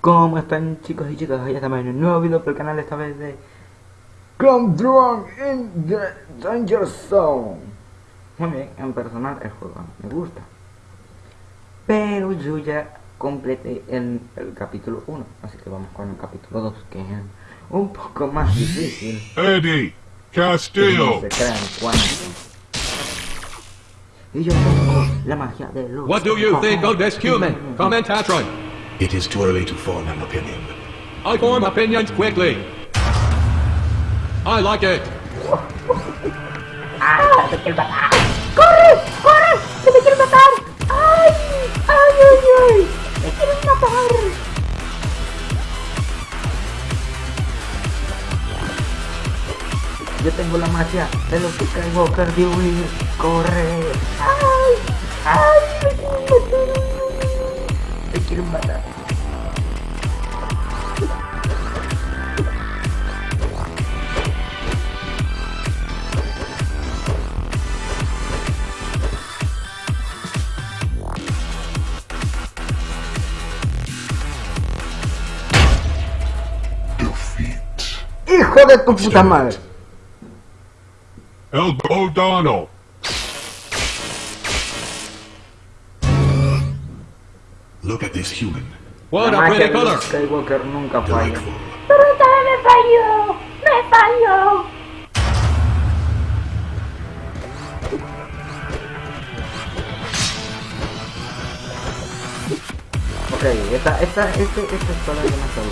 ¿Cómo están chicos y chicas? Ya estamos en un nuevo video para el canal esta vez de Come Drunk in the Danger Zone Muy bien, en personal el juego me gusta Pero yo ya completé el, el capítulo 1 Así que vamos con el capítulo 2 que es un poco más difícil Eddie no Castillo. se crean cuánto Y yo tengo la magia de los What do you think of this human? Commentatron. It is too early to form an opinion. I form opinions quickly. I like it. ¡Ah! ¡Me quiere matar! ¡Corre! ¡Corre! ¡Que me quieren matar! ¡Ay! ¡Ay, ay, ay! ¡Me quieren matar! Yo tengo la magia de los Skywalker de huir, corre, ¡Ay! ¡Ay! ¡Me quieren matar! te quieren matar. ¡Hijo de tu puta madre! El O'Donnell. Look at this human. What la a pretty color. Skywalker nunca falla. Delightful. ¡Pero esta vez me falló! ¡Me falló! Ok, esta, esta, este, esta es toda demasiado.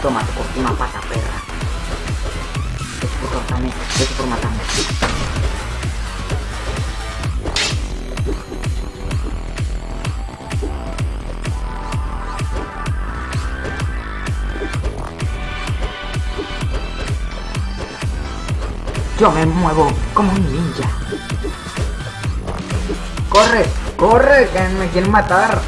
Toma, te una pata, perra. Es por cortarme, es por matarme. Yo me muevo como un ninja. ¡Corre! ¡Corre! ¡Que me quieren matar!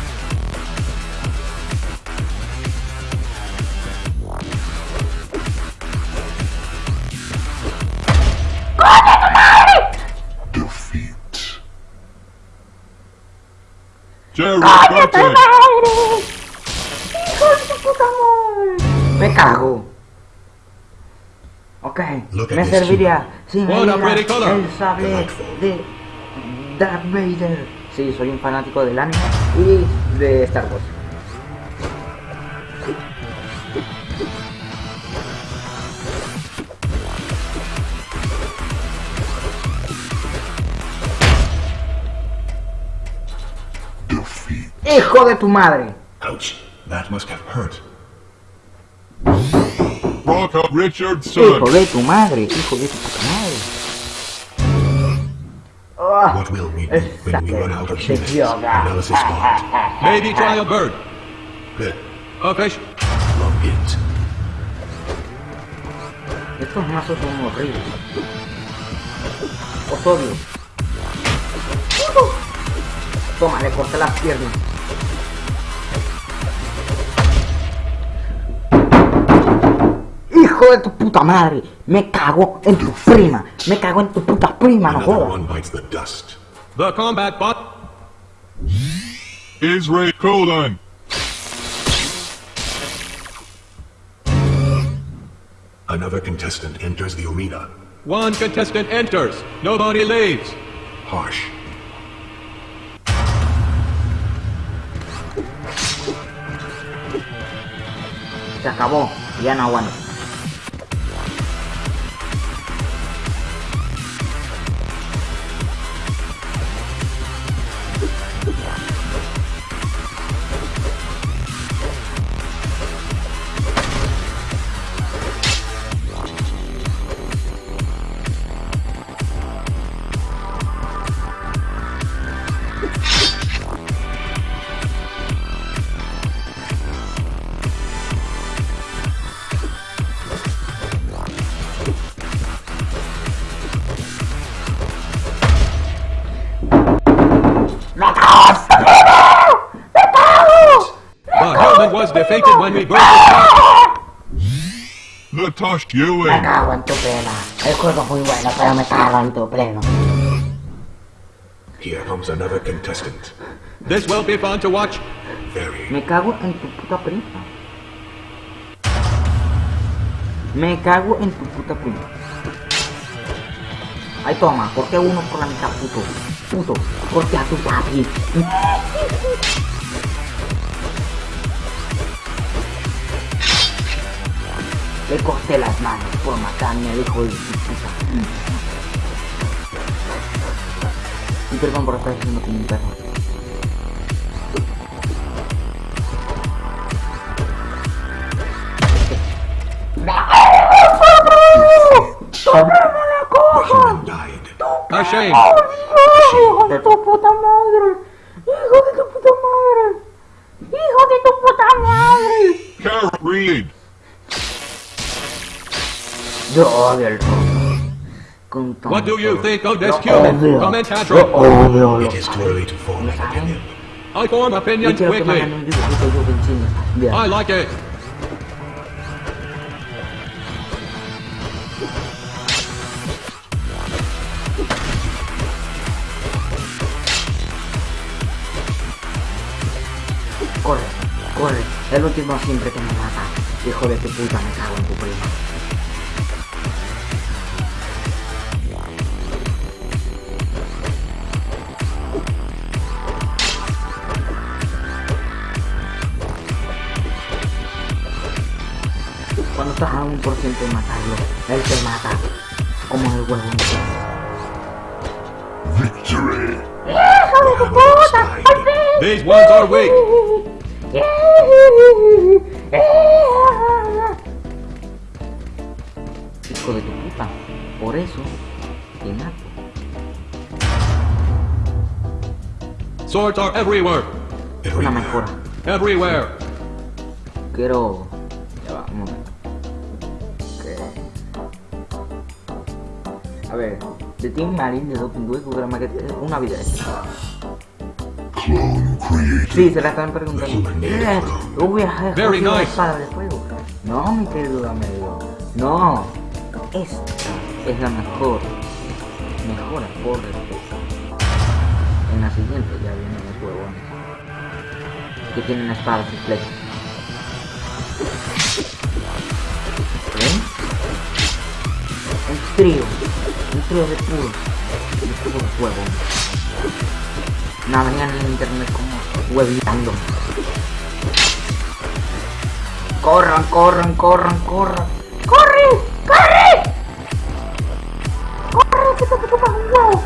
Defeat. Jerry ¡Cállate, Button. madre! ¡Hijo de tu puta madre! ¡Me cago! Ok, Look at me this serviría si me What a diera pretty color. el sable de Darth Vader. Sí, soy un fanático del anime y de Star Wars. ¡Hijo de tu madre! Ouch. That must have hurt. ¡Hijo de tu madre! ¡Hijo de tu puta madre! Ah, What will we do when we run out of humans? Analysis. Maybe try a bird. Good. A fish. Long hint. Estos mazos son horribles. Os odio. Toma, le corté las piernas. Hijo de tu puta madre, me cago en tu prima, me cago en tu puta prima, no Another jodas. one bites the dust. The combat bot. is Ray Colon. Another contestant enters the arena. One contestant enters. Nobody leaves. Harsh. Se acabó, ya no aguanto. The human was defeated when we broke his back. Latosh Me Ewing. cago en tu plena. El juego es muy bueno, pero me cago en tu pleno. Here comes another contestant. This will be fun to watch. Very. Me cago en tu puta prima. Me cago en tu puta prima. Ahí toma, ¿por qué uno por la mitad, puto? Puto, porque a tu papi. Le corté las manos por matarme al hijo de su puta. Y perdón por estar haciendo como un perro. The human died. A shame. ¡Hijo de tu puta madre! ¡Hijo de tu puta madre! ¡Hijo de tu puta madre! Carrot read. Yo odio el rock. What do you think of this Lo human? odio. Comment Lo Hatro. odio, lo It is too early to form an opinion. I form Yo opinions quiero que me hagan quickly. un dibujito yo que enseñe. Mira. I like it. El último siempre que me mata. Hijo de tu puta, me cago en tu prima. Cuando estás a un por ciento de matarlo, él te mata. Como el huevo. Victory. The Hammer's died. These ones are weak. Hijo de tu puta. Por eso te mato. Swords are everywhere. Una mejora. Everywhere. Quiero. Ya va, un momento. A ver, de Team Marine de Doping Duel, Google Market, una created. Sí, se la están preguntando. Has Very cogido la nice. espada de fuego. No, mi querido amigo. No. Esta es la mejor. Mejora por respeto. En la siguiente ya vienen los huevones. Que tienen espadas y flechas. ¿Ven? Un trío. Un trío de puros. De puros huevones. Navegan en internet como huevitando. Corran, corran, corran, corran. ¡Corre! ¡Corre! ¡Corre! ¡Que te chupas un huevo!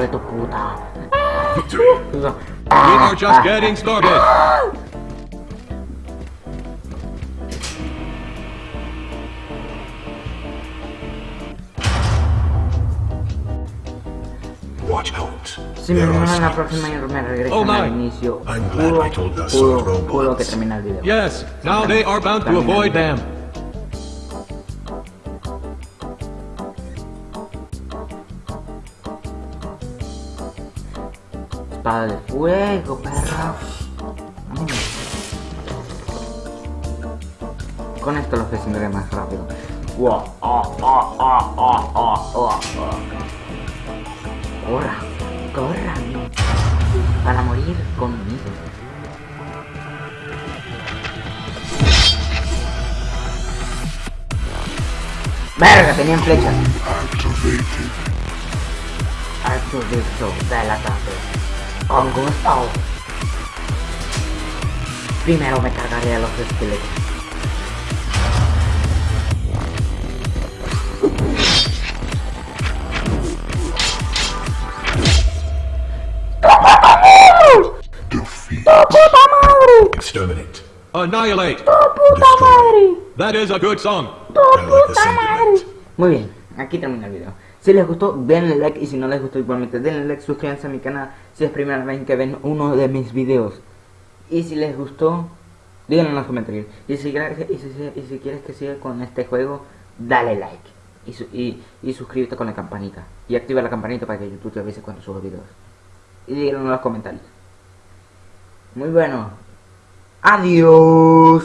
De tu puta. We are just getting started. Watch out. Si me There are en la próxima y me regresan Oh, al my. inicio, I'm glad I told us pudo, of robots. pudo que termine el video. Yes, now they are bound to avoid them. Espada de fuego, perra. Mm. Con esto lo gestionaré más rápido. Wow, ah, ah, ah, ah, ah, ah, ah. Corra, corran para morir conmigo. Verga, tenían flechas. Activated. Artudito del ataque. Con gusto. Primero me cargaré a los esqueletos. Defeat. ¡Puta madre! Exterminate. Annihilate. ¡Puta madre! That is a good song. I like the ¡Puta sound of madre! that. Muy bien, aquí termina el video. Si les gustó, denle like y si no les gustó igualmente denle like, suscríbanse a mi canal si es primera vez que ven uno de mis videos. Y si les gustó, díganlo en los comentarios. Y si, y y si quieres que siga con este juego, dale like. Y, y suscríbete con la campanita. Y activa la campanita para que YouTube te avise cuando subo videos. Y díganlo en los comentarios. Muy bueno. Adiós.